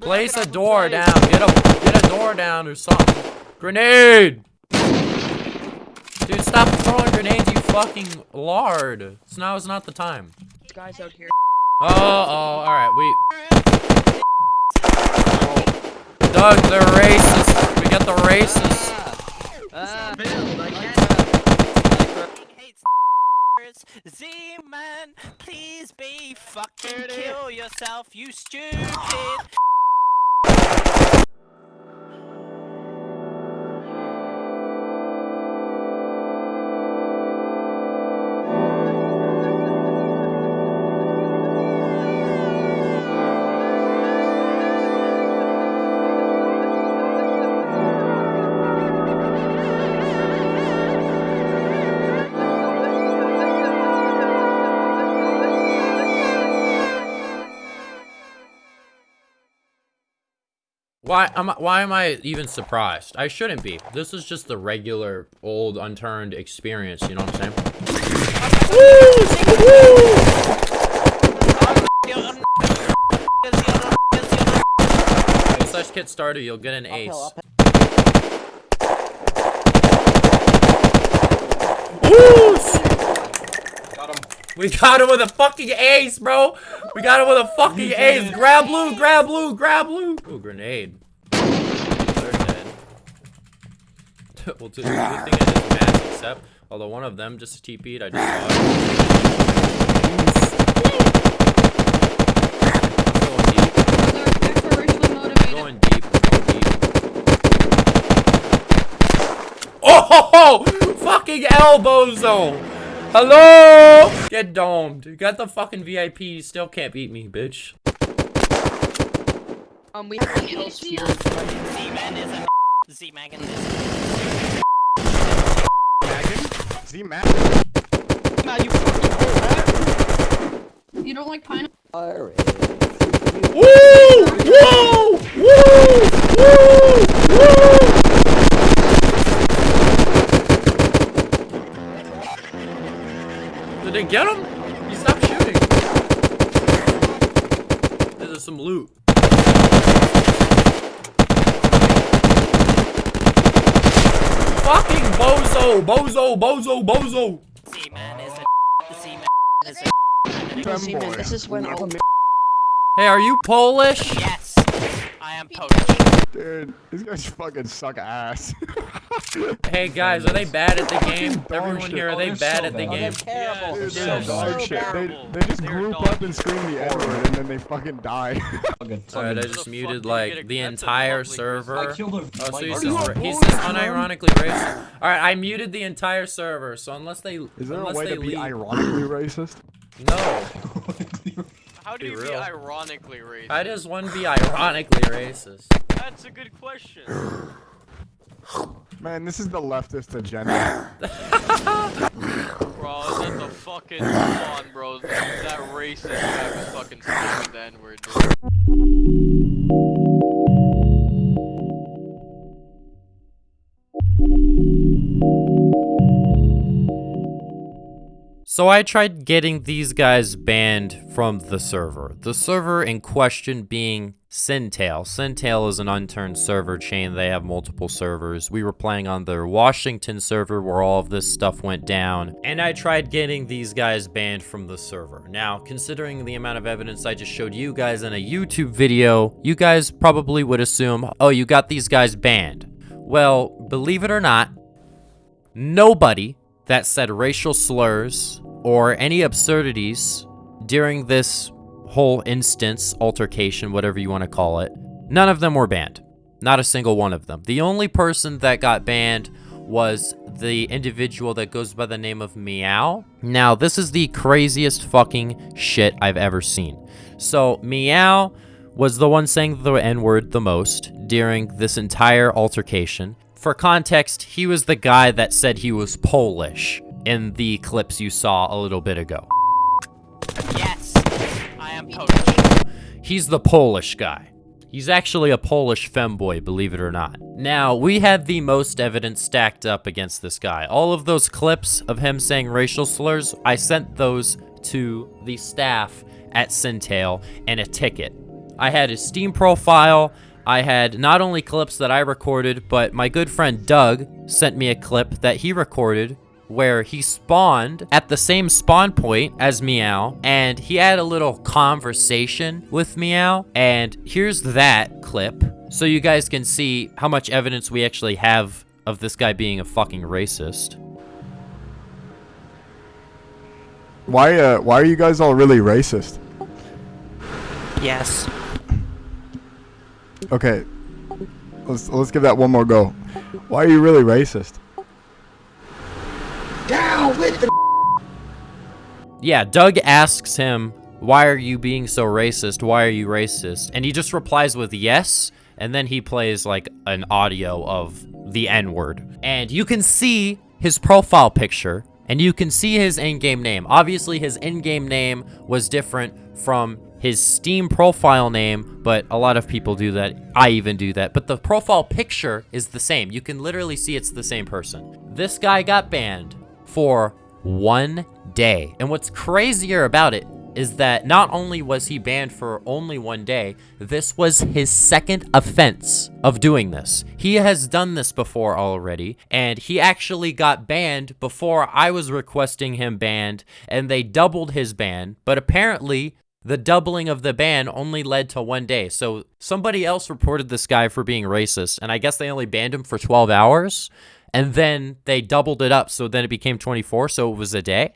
Place a door down. Get a get a door down or something. Grenade! Dude, stop throwing grenades, you fucking lard. So now is not the time. Guys out here. Oh, oh, alright, we... Doug, they're racist. We get the racist. Ah, Z-Man, please be fucking kill yourself, you stupid. Why am I, why am I even surprised? I shouldn't be. This is just the regular old unturned experience, you know what I'm saying? When such kit started, you'll get an ace. We got him with a fucking ace, bro. We got him with a fucking ace. Grab blue, grab blue, grab blue. Ooh, grenade. They're dead. well, the good thing I just mass accept. Although one of them just TP'd, I just saw it. Going deep. Going deep. Going deep. Oh, ho, ho! fucking elbozo! Hello! Get domed. You got the fucking VIP. You still can't beat me, bitch. um, we have the L's here. Z-Man is a Z-Man is Z-Man. Now you fucking You don't like pineapple? Woo! Woo! Woo! Woo! Woo! Did they get him? He stopped shooting. There's some loot. Fucking bozo! Bozo! Bozo! Bozo! Z-Man is a Z-Man is a Z-Man, this is when all Hey, are you Polish? Yes, I am Polish. Dude, these guys fucking suck ass. Hey guys, are they bad at the game? Everyone shit. here, are Oh, they they're bad so at the bad. game? Terrible. Dude, They're they're so dog shit. They, they just They're group up and scream the N-word and then they fucking die. Alright, I just muted like the entire server. I. Oh, so he's Are you just, he's just unironically racist. Alright, I muted the entire server, so unless they Is there a unless way they to be leave, ironically racist? no. How do Be you be ironically racist? How does one be ironically racist? That's a good question. Man, this is the leftist agenda. Bro, is that the fucking come on, bro? That racist guy was fucking screaming the N-word, So I tried getting these guys banned from the server. The server in question being Sintail. Sintail is an unturned server chain. They have multiple servers. We were playing on their Washington server where all of this stuff went down. And I tried getting these guys banned from the server. Now, considering the amount of evidence I just showed you guys in a YouTube video, you guys probably would assume, oh, you got these guys banned. Well, believe it or not, nobody that said racial slurs or any absurdities during this whole instance, altercation, whatever you want to call it, none of them were banned. Not a single one of them. The only person that got banned was the individual that goes by the name of Meow. Now, this is the craziest fucking shit I've ever seen. So, Meow was the one saying the N-word the most during this entire altercation. For context, he was the guy that said he was Polish in the clips you saw a little bit ago. Yes, I am Polish. He's the Polish guy. He's actually a Polish femboy, believe it or not. Now, we had the most evidence stacked up against this guy. All of those clips of him saying racial slurs, I sent those to the staff at Sintail and a ticket. I had his Steam profile. I had not only clips that I recorded, but my good friend Doug sent me a clip that he recorded where he spawned at the same spawn point as Meow, and he had a little conversation with Meow, and here's that clip, so you guys can see how much evidence we actually have of this guy being a fucking racist. Why, uh, why are you guys all really racist? Yes. Okay. Let's, let's give that one more go. Why are you really racist? Yeah, Doug asks him, why are you being so racist? Why are you racist? And he just replies with yes, and then he plays like an audio of the N-word. And you can see his profile picture, and you can see his in-game name. Obviously, his in-game name was different from his Steam profile name, but a lot of people do that. I even do that. But the profile picture is the same. You can literally see it's the same person. This guy got banned for one day. And what's crazier about it is that not only was he banned for only one day, this was his second offense of doing this. He has done this before already, and he actually got banned before I was requesting him banned, and they doubled his ban, but apparently the doubling of the ban only led to one day. So somebody else reported this guy for being racist, and I guess they only banned him for 12 hours, and then they doubled it up, so then it became 24, so it was a day.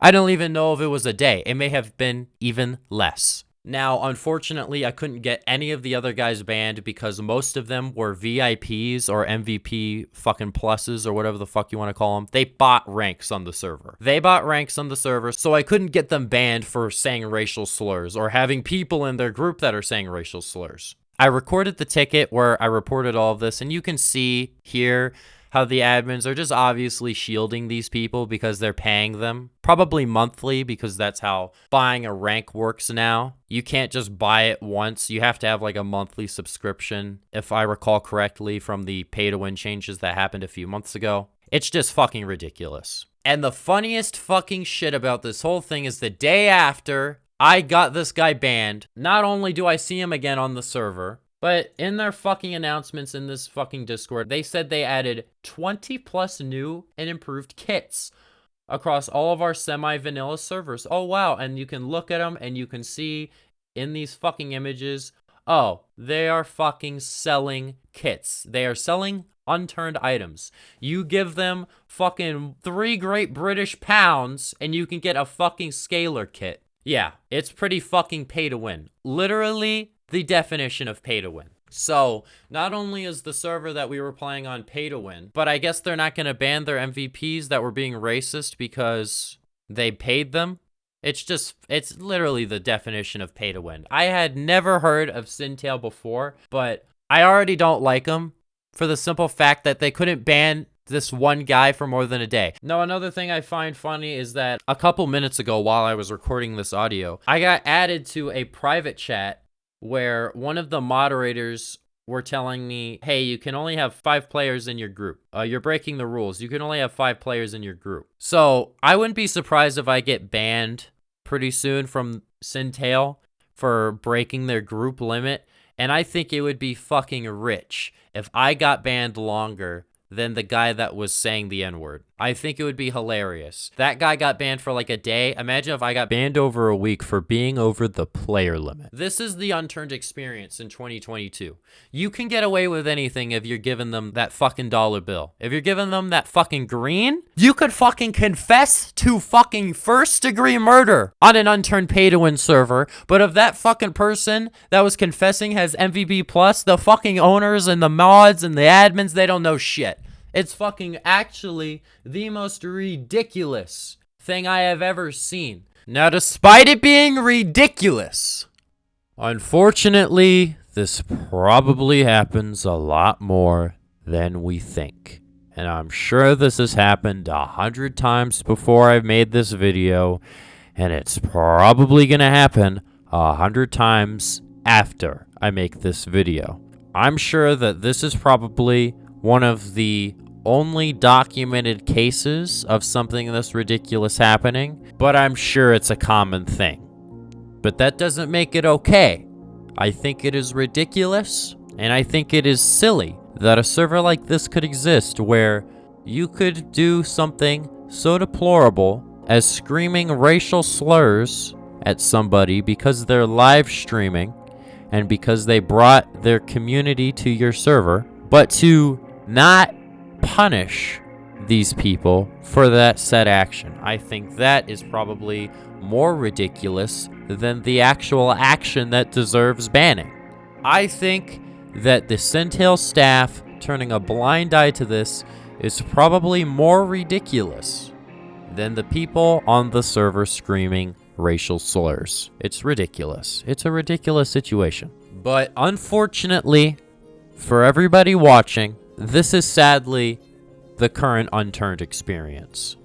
I don't even know if it was a day. It may have been even less. Now, unfortunately, I couldn't get any of the other guys banned because most of them were VIPs or MVP fucking pluses or whatever the fuck you want to call them. They bought ranks on the server. They bought ranks on the server, so I couldn't get them banned for saying racial slurs or having people in their group that are saying racial slurs. I recorded the ticket where I reported all of this, and you can see here how the admins are just obviously shielding these people because they're paying them. Probably monthly because that's how buying a rank works now. You can't just buy it once. You have to have like a monthly subscription, if I recall correctly from the pay to win changes that happened a few months ago. It's just fucking ridiculous. And the funniest fucking shit about this whole thing is the day after I got this guy banned, not only do I see him again on the server, but in their fucking announcements in this fucking Discord, they said they added 20 plus new and improved kits across all of our semi-vanilla servers. Oh, wow. And you can look at them and you can see in these fucking images, oh, they are fucking selling kits. They are selling unturned items. You give them fucking three great British pounds and you can get a fucking scalar kit. Yeah, it's pretty fucking pay to win. Literally, the definition of pay to win. So, not only is the server that we were playing on pay to win, but I guess they're not going to ban their MVPs that were being racist because they paid them. It's just, it's literally the definition of pay to win. I had never heard of Sintail before, but I already don't like them for the simple fact that they couldn't ban this one guy for more than a day. Now, another thing I find funny is that a couple minutes ago while I was recording this audio, I got added to a private chat where one of the moderators were telling me, hey, you can only have five players in your group. Uh, you're breaking the rules. You can only have five players in your group. So I wouldn't be surprised if I get banned pretty soon from Sintail for breaking their group limit. And I think it would be fucking rich if I got banned longer than the guy that was saying the N-word. I think it would be hilarious. That guy got banned for like a day. Imagine if I got banned over a week for being over the player limit. This is the unturned experience in 2022. You can get away with anything if you're giving them that fucking dollar bill. If you're giving them that fucking green, you could fucking confess to fucking first degree murder on an unturned pay to win server. But if that fucking person that was confessing has MVP plus, the fucking owners and the mods and the admins, they don't know shit. It's fucking actually the most ridiculous thing I have ever seen. Now, despite it being ridiculous, unfortunately, this probably happens a lot more than we think. And I'm sure this has happened a hundred times before I've made this video, and it's probably gonna happen a hundred times after I make this video. I'm sure that this is probably one of the only documented cases of something this ridiculous happening, but I'm sure it's a common thing. But that doesn't make it okay. I think it is ridiculous, and I think it is silly that a server like this could exist where you could do something so deplorable as screaming racial slurs at somebody because they're live streaming and because they brought their community to your server, but to not punish these people for that said action. I think that is probably more ridiculous than the actual action that deserves banning. I think that the Sintail staff turning a blind eye to this is probably more ridiculous than the people on the server screaming racial slurs. It's ridiculous. It's a ridiculous situation. But unfortunately, for everybody watching, this is sadly the current unturned experience.